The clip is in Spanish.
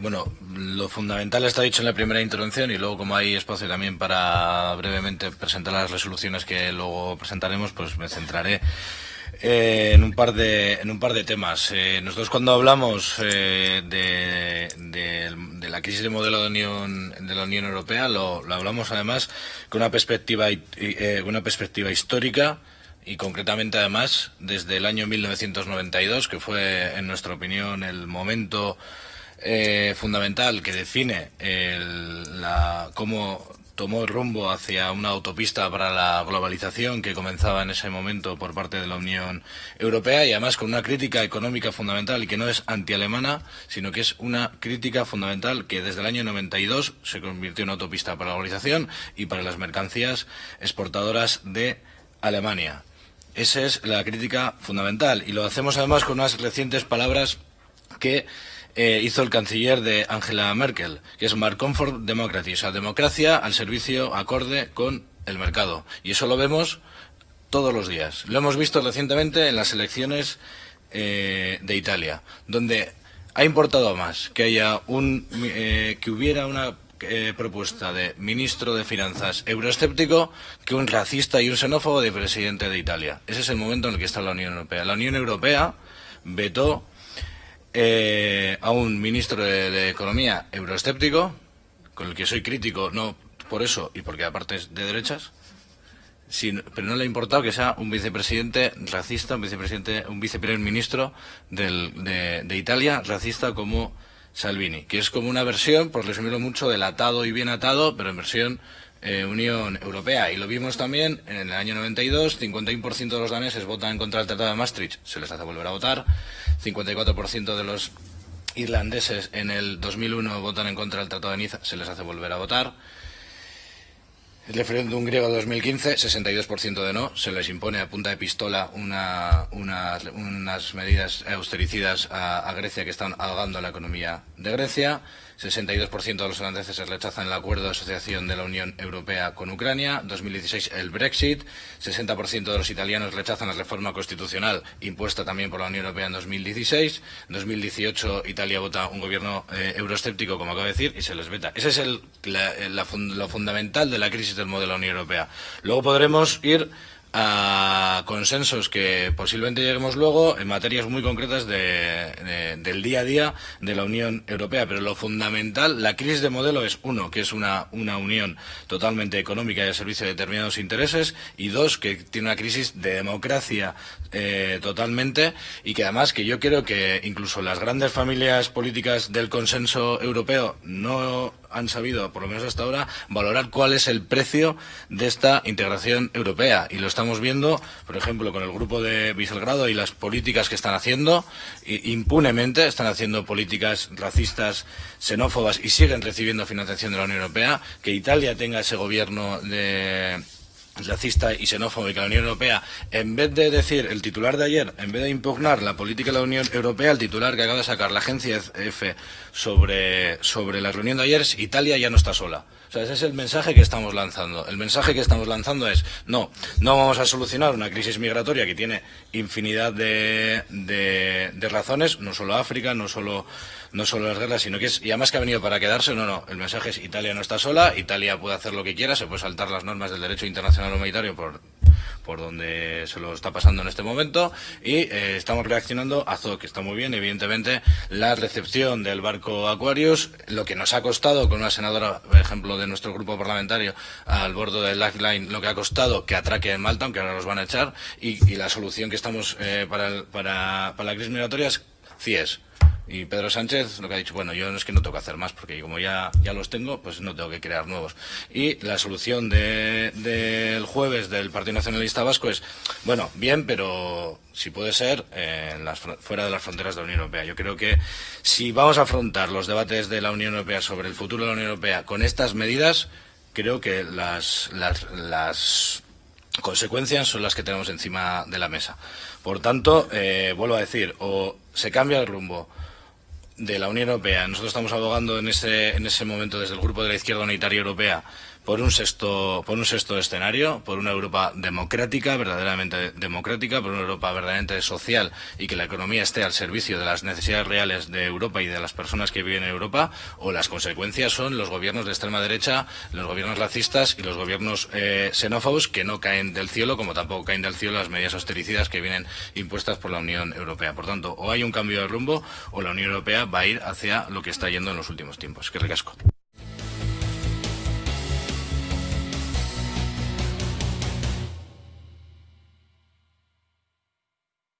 Bueno, lo fundamental está dicho en la primera intervención y luego como hay espacio también para brevemente presentar las resoluciones que luego presentaremos, pues me centraré eh, en un par de en un par de temas. Eh, nosotros cuando hablamos eh, de, de, la crisis de modelo de Unión de la Unión Europea lo, lo hablamos además con una perspectiva una perspectiva histórica y concretamente además desde el año 1992 que fue en nuestra opinión el momento eh, fundamental que define la, cómo tomó el rumbo hacia una autopista para la globalización que comenzaba en ese momento por parte de la Unión Europea y además con una crítica económica fundamental que no es antialemana, sino que es una crítica fundamental que desde el año 92 se convirtió en autopista para la globalización y para las mercancías exportadoras de Alemania. Esa es la crítica fundamental y lo hacemos además con unas recientes palabras que eh, hizo el canciller de Angela Merkel, que es Mark Comfort Democracy, o sea, democracia al servicio acorde con el mercado. Y eso lo vemos todos los días. Lo hemos visto recientemente en las elecciones eh, de Italia, donde ha importado más que haya un eh, que hubiera una propuesta de ministro de Finanzas euroescéptico que un racista y un xenófobo de presidente de Italia. Ese es el momento en el que está la Unión Europea. La Unión Europea vetó eh, a un ministro de, Economía euroescéptico, con el que soy crítico, no por eso y porque aparte es de derechas, pero no le ha importado que sea un vicepresidente racista, un vicepresidente, un viceprimer ministro de, Italia racista como Salvini, que es como una versión, por resumirlo mucho, del atado y bien atado, pero en versión eh, Unión Europea. Y lo vimos también en el año 92, 51% de los daneses votan en contra del Tratado de Maastricht, se les hace volver a votar, 54% de los irlandeses en el 2001 votan en contra del Tratado de Niza, se les hace volver a votar. El referéndum griego de 2015, 62% de no, se les impone a punta de pistola unas medidas austericidas a Grecia que están ahogando la economía de Grecia. 62% de los holandeses rechazan el acuerdo de asociación de la Unión Europea con Ucrania, 2016 el Brexit, 60% de los italianos rechazan la reforma constitucional impuesta también por la Unión Europea en 2016, 2018 Italia vota un gobierno eh, como acabo de decir, y se les veta. Ese es lo fundamental de la crisis del modelo de la Unión Europea. Luego podremos ir a consensos que posiblemente lleguemos luego en materias muy concretas del día a día de la Unión Europea. Pero lo fundamental, la crisis de modelo es, uno, que es una, una unión totalmente económica y al servicio de determinados intereses, y dos, que tiene una crisis de democracia eh, totalmente, y que además que yo creo que incluso las grandes familias políticas del consenso europeo no han sabido, por lo menos hasta ahora, valorar cuál es el precio de esta integración europea. Y lo estamos viendo, por ejemplo, con el grupo de Viselgrado y las políticas que están haciendo, impunemente están haciendo políticas racistas, xenófobas y siguen recibiendo financiación de la Unión Europea. Que Italia tenga ese gobierno de racista y xenófobo y que la Unión Europea, en vez de decir el titular de ayer, en vez de impugnar la política de la Unión Europea, el titular que acaba de sacar la agencia F sobre, sobre la reunión de ayer es Italia ya no está sola. O sea, ese es el mensaje que estamos lanzando. El mensaje que estamos lanzando es, no, no vamos a solucionar una crisis migratoria que tiene infinidad de, de, de razones, no solo África, no solo no solo las guerras, sino que es, y además que ha venido para quedarse, no, no, el mensaje es Italia no está sola, Italia puede hacer lo que quiera, se puede saltar las normas del derecho internacional humanitario por, por donde se lo está pasando en este momento y eh, estamos reaccionando a que está muy bien, evidentemente, la recepción del barco Aquarius, lo que nos ha costado con una senadora, por ejemplo, de nuestro grupo parlamentario al bordo del Lifeline, lo que ha costado que atraque en Malta, aunque ahora los van a echar, y, la solución que estamos eh, para, para, para la crisis migratoria es CIES y Pedro Sánchez lo que ha dicho, bueno, yo no es que no tengo que hacer más, porque como ya, ya los tengo, pues no tengo que crear nuevos. Y la solución del de, jueves del Partido Nacionalista Vasco es, bueno, bien, pero si puede ser, en las, fuera de las fronteras de la Unión Europea. Yo creo que si vamos a afrontar los debates de la Unión Europea sobre el futuro de la Unión Europea con estas medidas, creo que las, las, las consecuencias son las que tenemos encima de la mesa. Por tanto, eh, vuelvo a decir, o se cambia el rumbo de la Unión Europea. Nosotros estamos abogando en ese, en ese momento desde el Grupo de la Izquierda Unitaria Europea por un sexto, escenario, por una Europa democrática, verdaderamente democrática, por una Europa verdaderamente social y que la economía esté al servicio de las necesidades reales de Europa y de las personas que viven en Europa, o las consecuencias son los gobiernos de extrema derecha, los gobiernos racistas y los gobiernos eh, xenófobos que no caen del cielo, como tampoco caen del cielo las medidas austericidas que vienen impuestas por la Unión Europea. Por tanto, o hay un cambio de rumbo o la Unión Europea va a ir hacia lo que está yendo en los últimos tiempos. Que recasco.